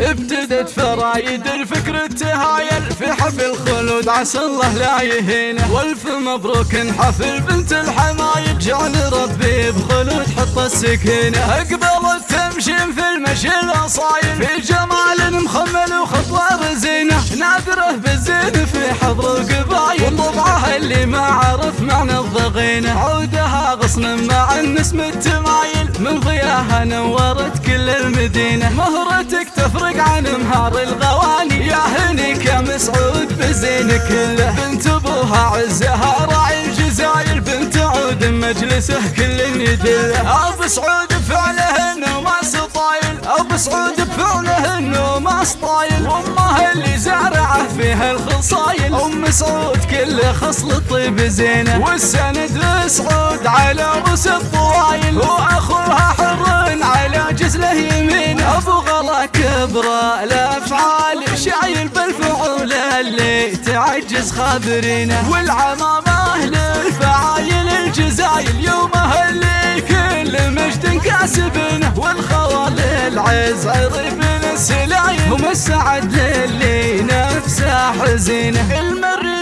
ابتدت فرايد الفكر التهايل في حفل خلود عسى الله لا يهينه. والف مبروك حفل بنت الحمايل جعل ربي بخلود حط السكينة. اقبلت تمشي في المشي الأصايل. في جمال مخمل وخطوة رزينة. نادره بالزين في حضر القبايل. وطبعها اللي ما عرف معنى الضغينة. عودها غصن مع النسم التمايل. من ضياها نورت كل المدينة مهرتك تفرق عن مهار الغواني. يا هنيك يا مسعود بزين كله. بنت أبوها عزها راعي الجزاير بنت عود مجلسه كل يدله أبو سعود بفعله انه ما سطايل. أبو سعود بفعله انه ما سطايل. وامه اللي زارعه فيها الخصايل. أم سعود كل خصل طيب زينة. والسند لسعود على رؤوس الطوايل كبره الأفعال شايل بالفعول اللي تعجز خابرينه والعمامه للفعايل الجزايل يومها اللي كل مجد كاسبنه والخوال العز عرب السلايل ومسعد للي نفسه حزينه المر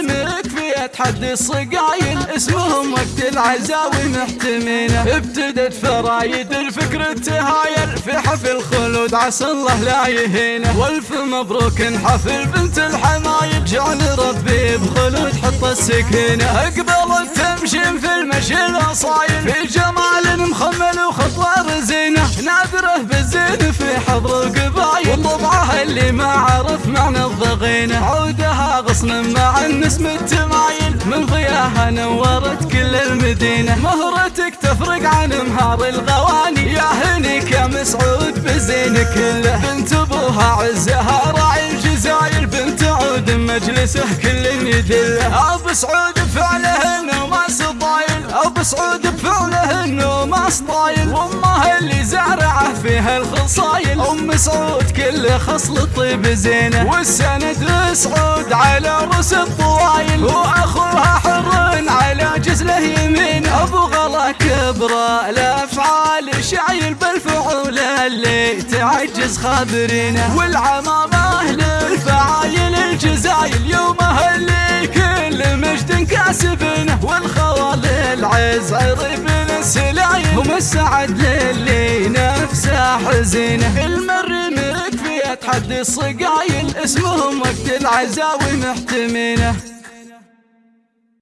تحدي الصقايل اسمهم وقت العزاوي محتمينه ابتدت فرايد الفكر التهايل في حفل خلود عسى الله لا يهينه والف مبروك حفل بنت الحمايل جعل ربي بخلود حط السكينه اقبلت تمشي في المشي الاصايل. في جمال مخمل وخطوة رزينة. نادره بالزين في حضر اللي ما عرف معنى الضغينة. عودها غصن مع النسم التمايل من ضياها نورت كل المدينة. مهرتك تفرق عن مهار الغواني. يا هنيك يا مسعود بزين كله. بنت أبوها عزها راعي الجزاير. بنت عود مجلسه كل يدله. أبو سعود فعله انه ما سطايل أبو سعود فيها الخصايل. أم سعود كل خصل طيب زينة. والسند لسعود على رؤوس الطوايل وأخوها حر على جزله يمين. أبو غلا كبره الافعال شايل بالفعول اللي تعجز خابرينه. والعمامة للفعايل الجزايل يومها اللي كل مجد كاسبنه والخوال العز السلايل ومسعد للي نفسه حزينه المر مكفي تحدي الصقايل اسمهم وقت العزاوي محتمينه